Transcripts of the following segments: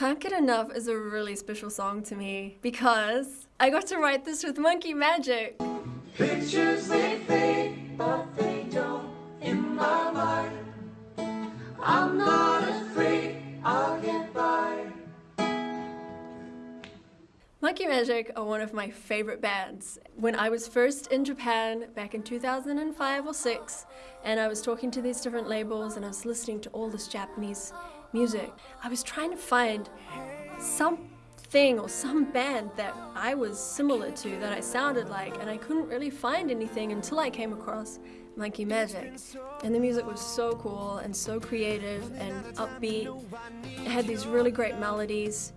Can't Get Enough is a really special song to me because I got to write this with Monkey Majik. Pictures they fade, but they don't in my mind. I'm not afraid I'll get by. Monkey Majik are one of my favorite bands. When I was first in Japan back in 2005 or 6 and I was talking to these different labels and I was listening to all this Japanese music, I was trying to find something or some band that I was similar to, that I sounded like, and I couldn't really find anything until I came across Monkey Majik. And the music was so cool and so creative and upbeat. It had these really great melodies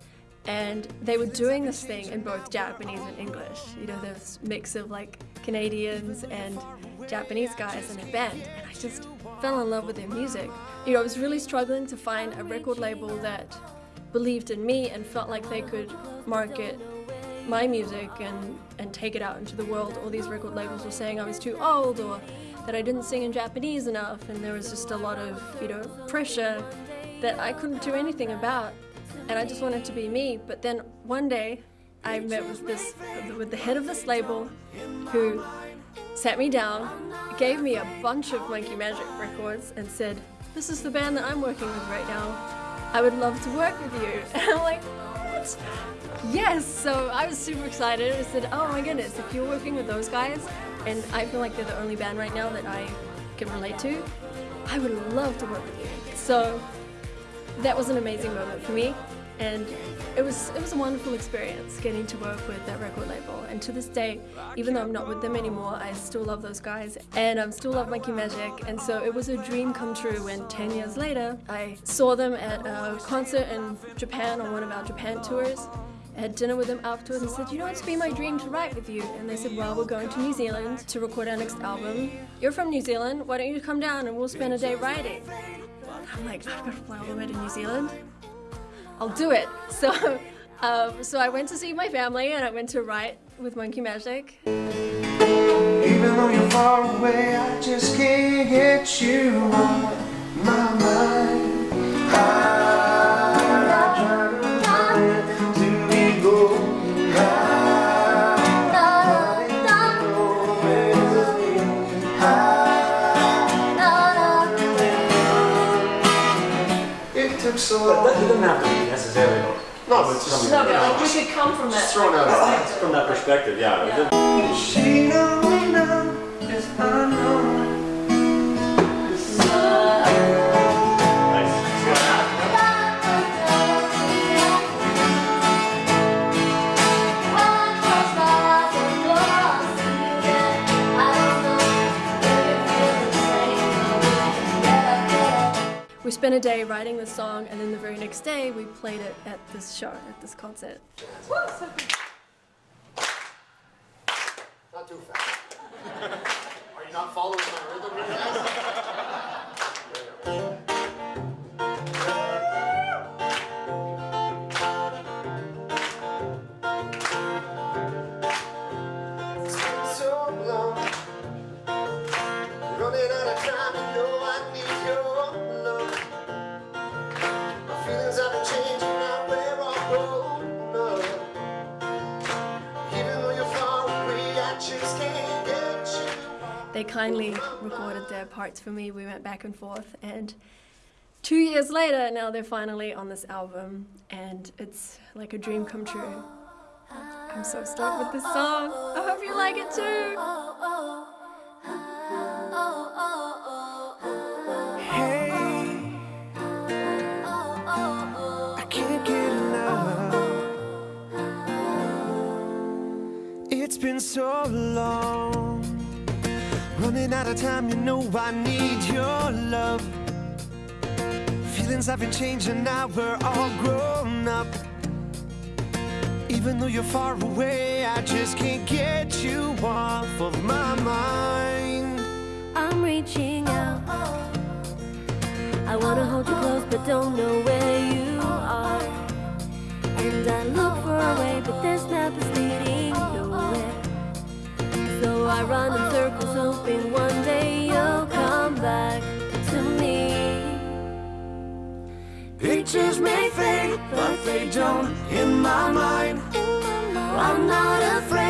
and they were doing this thing in both Japanese and English. You know, this mix of like Canadians and Japanese guys in a band, and I just fell in love with their music. You know, I was really struggling to find a record label that believed in me and felt like they could market my music and, and take it out into the world. All these record labels were saying I was too old or that I didn't sing in Japanese enough, and there was just a lot of, you know, pressure that I couldn't do anything about and I just wanted to be me. But then one day I met with this with the head of this label who sat me down, gave me a bunch of Monkey Majik records and said, this is the band that I'm working with right now. I would love to work with you. And I'm like, what? Yes, so I was super excited. I said, oh my goodness, if you're working with those guys, and I feel like they're the only band right now that I can relate to, I would love to work with you. So that was an amazing moment for me and it was it was a wonderful experience getting to work with that record label and to this day even though I'm not with them anymore I still love those guys and I still love Monkey Majik and so it was a dream come true when 10 years later I saw them at a concert in Japan on one of our Japan tours I had dinner with them afterwards and said, you know, it's been my dream to write with you. And they said, well, we're going to New Zealand to record our next album. You're from New Zealand, why don't you come down and we'll spend a day writing. I'm like, I've got to fly all the way to New Zealand. I'll do it. So, um, so I went to see my family and I went to write with Monkey Majik. Even though you're far away, I just can't get you on my mind. I try to find to be going It took so But that doesn't have to be necessarily. No, but it's just, No, but like we could come from just that. throwing out a from that perspective, yeah. Yeah. She knows now, yes I know. Spent a day writing the song and then the very next day we played it at this show, at this concert. Not too fast. Are you not following my rhythm? They kindly recorded their parts for me. We went back and forth and two years later now they're finally on this album and it's like a dream come true. I'm so stoked with this song. I hope you like it too. It's been so long, running out of time. You know I need your love. Feelings have been changing now. We're all grown up. Even though you're far away, I just can't get you off of my mind. I'm reaching out. I wanna hold you close, but don't know where you are. And I look for a way, but map is leading but they don't in my mind. In my mind. I'm not afraid.